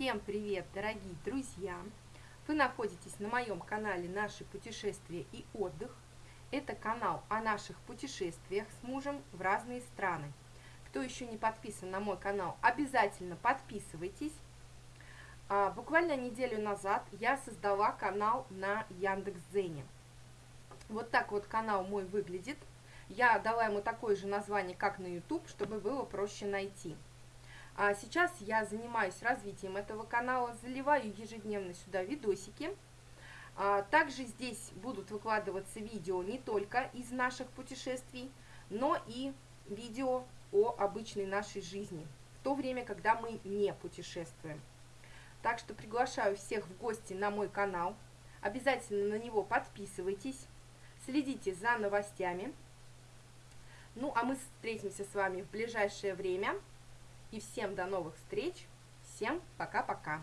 Всем привет, дорогие друзья! Вы находитесь на моем канале «Наши путешествия и отдых». Это канал о наших путешествиях с мужем в разные страны. Кто еще не подписан на мой канал, обязательно подписывайтесь. А, буквально неделю назад я создала канал на Яндекс.Дзене. Вот так вот канал мой выглядит. Я дала ему такое же название, как на YouTube, чтобы было проще найти. А сейчас я занимаюсь развитием этого канала, заливаю ежедневно сюда видосики. А также здесь будут выкладываться видео не только из наших путешествий, но и видео о обычной нашей жизни, в то время, когда мы не путешествуем. Так что приглашаю всех в гости на мой канал. Обязательно на него подписывайтесь, следите за новостями. Ну, а мы встретимся с вами в ближайшее время. И всем до новых встреч. Всем пока-пока.